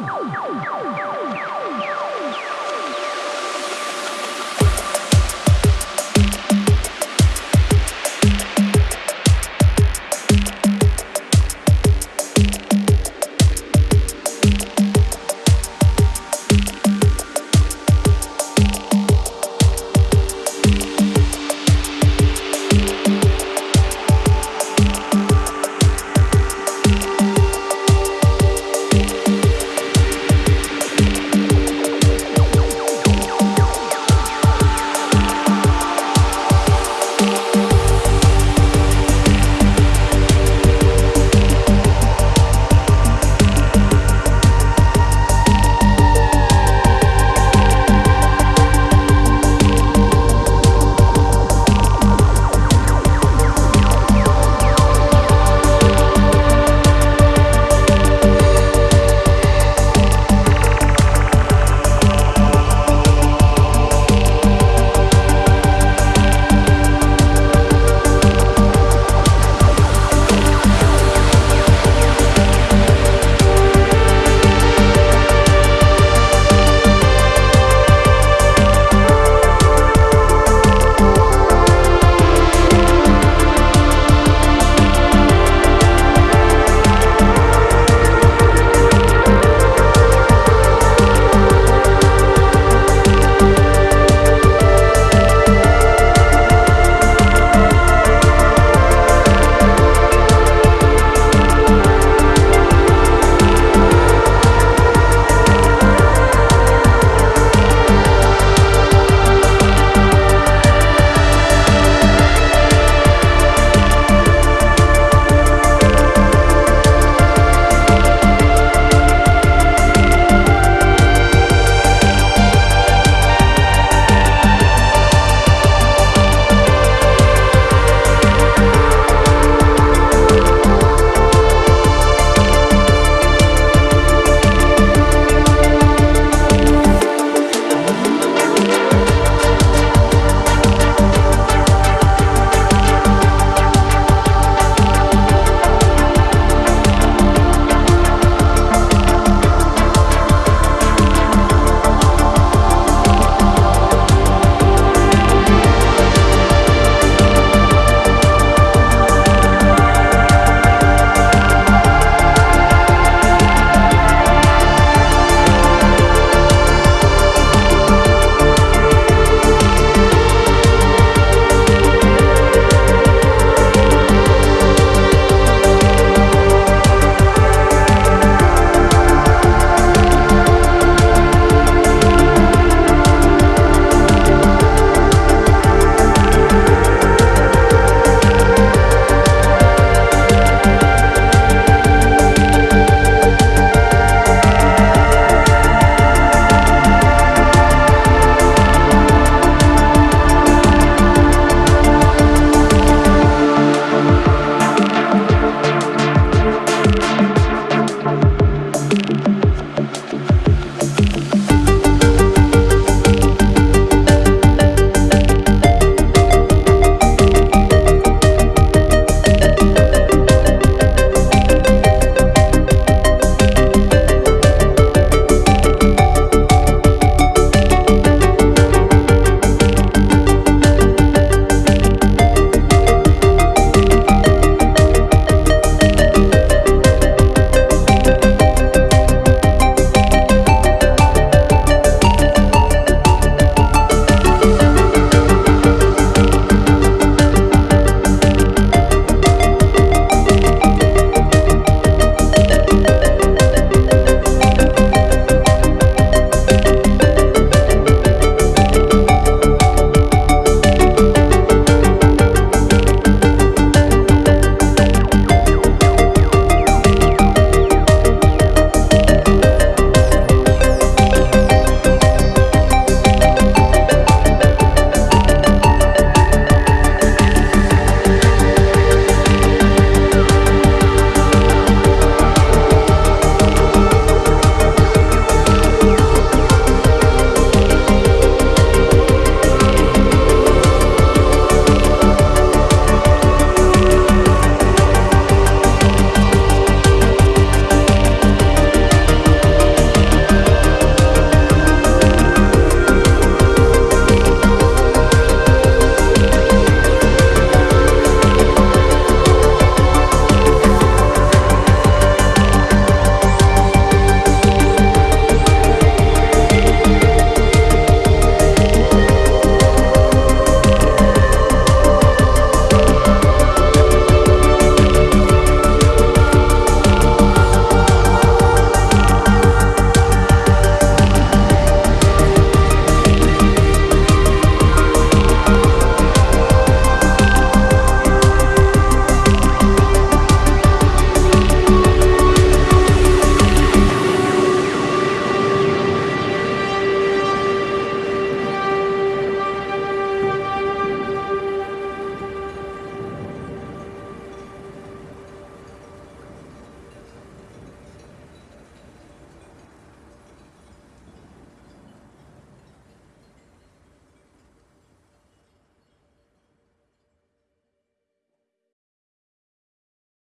you